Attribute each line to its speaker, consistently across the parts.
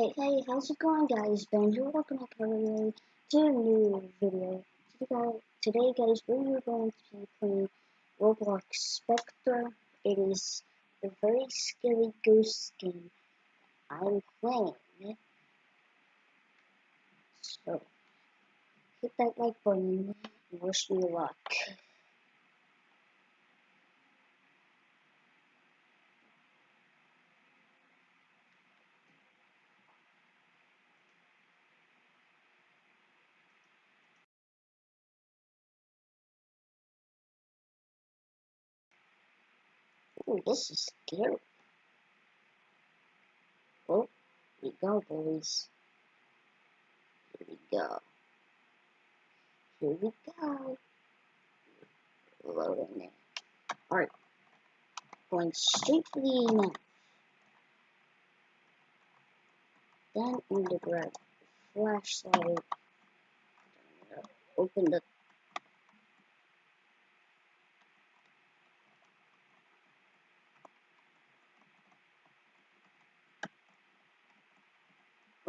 Speaker 1: Hey, hey, how's it going guys? Ben here, welcome back everyone to a new video. Today, today guys, we are going to be playing Roblox Spectre. It is a very scary ghost game I'm playing. So, hit that like button and wish me luck. Ooh, this is scary. Oh, here we go, boys. Here we go. Here we go. Loading it. Alright. Going straight for the email. Then I'm gonna grab flashlight. Open the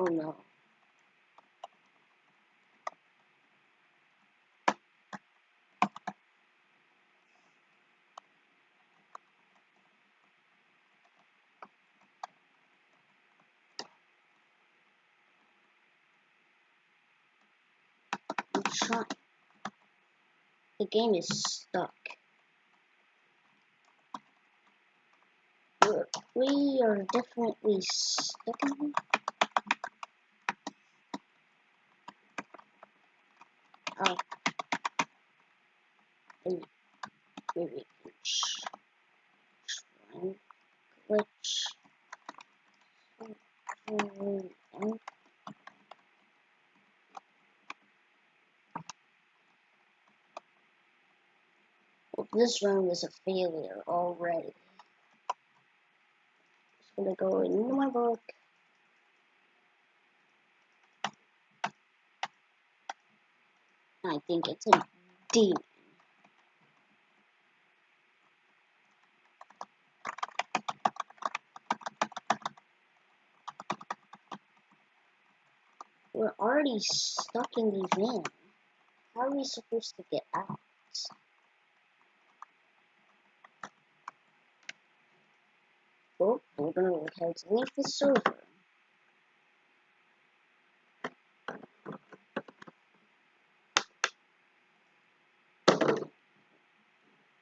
Speaker 1: Oh no. Trying. The game is stuck. We're, we are definitely stuck in here. Oh. Try. Well, this round is a failure already. Just gonna go into my book. I think it's a demon. We're already stuck in the van. How are we supposed to get out? Oh, we're gonna have to leave the server.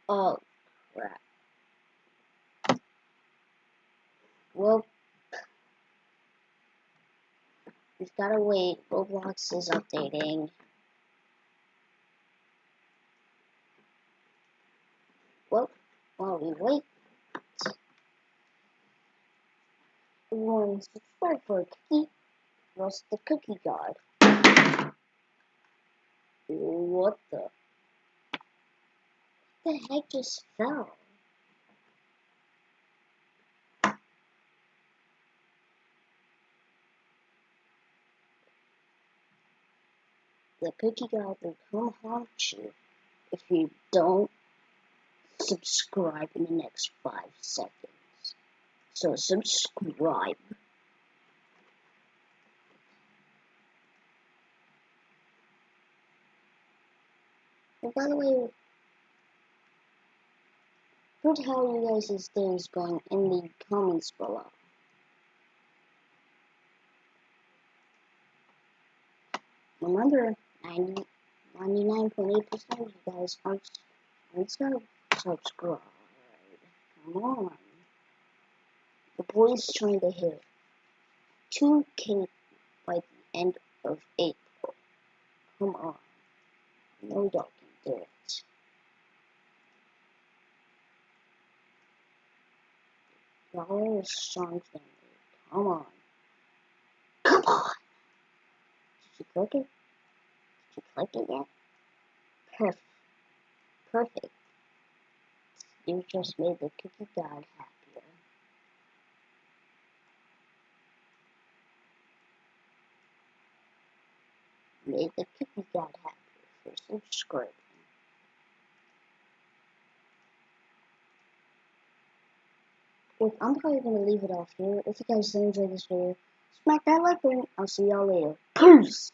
Speaker 1: Oh, crap. Well, we've gotta wait. Roblox is updating. Well, while we wait, everyone subscribe for a cookie. What's the cookie god? What the? The heck just fell? The cookie god will come haunt you if you don't subscribe in the next five seconds. So subscribe. And by the way, put how you guys' day is going in the comments below. Remember, 99.8% of you guys aren't, aren't subscribed. Come on. The boy's trying to hit 2k by the end of April. Come on. No dog can do it. Y'all are strong family. Come on. Come on! Did you click it? Did you click it yet? Perfect. Perfect. You just made the cookie god happier. Made the cookie god happier for subscribing. Look, I'm probably going to leave it off here. If you guys did enjoy this video, smack that like button. I'll see y'all later. Peace.